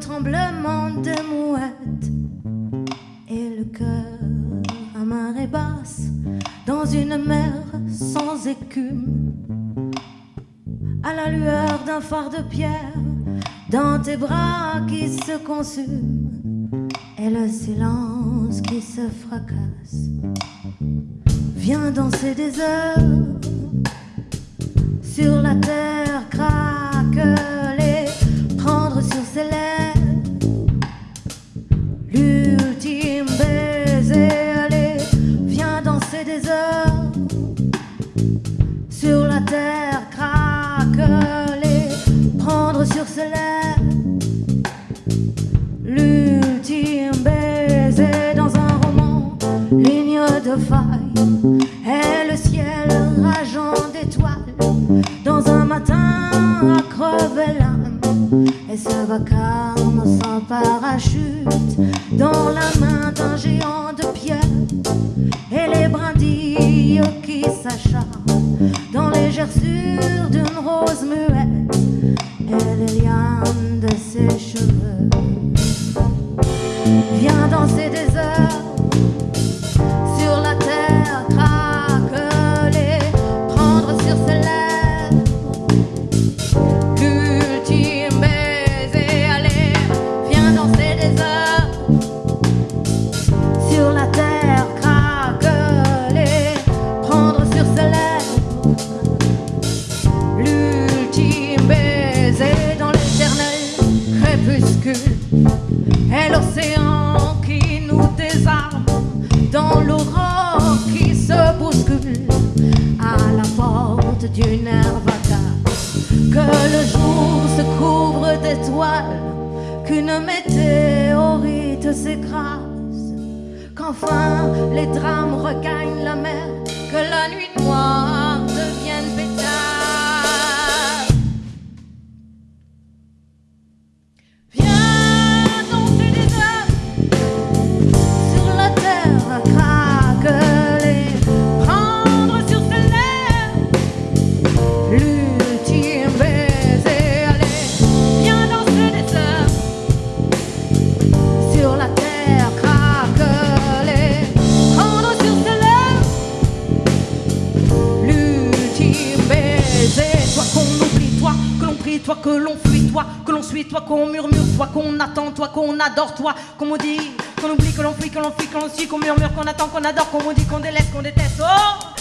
tremblement de mouette et le cœur à marée basse dans une mer sans écume. À la lueur d'un phare de pierre, dans tes bras qui se consument, et le silence qui se fracasse. Viens danser des heures sur la terre craquelée, à crever l'âme et ce vacarme sans parachute dans la main d'un géant de pierre et les brindilles qui s'acharnent dans les gerçures d'une rose muette et les lianes de ses cheveux. Viens danser des heures sur la terre et l'océan qui nous désarme dans l'aurore qui se bouscule à la porte d'une vacarme que le jour se couvre d'étoiles qu'une météorite s'écrase qu'enfin les drames toi que l'on fuit, toi que l'on suit, toi qu'on murmure, toi qu'on attend, toi qu'on adore, toi qu'on maudit, qu'on oublie, que l'on fuit, que l'on fuit, que suit, qu'on murmure, qu'on attend, qu'on adore, qu'on maudit, qu'on délaisse, qu'on déteste. Oh,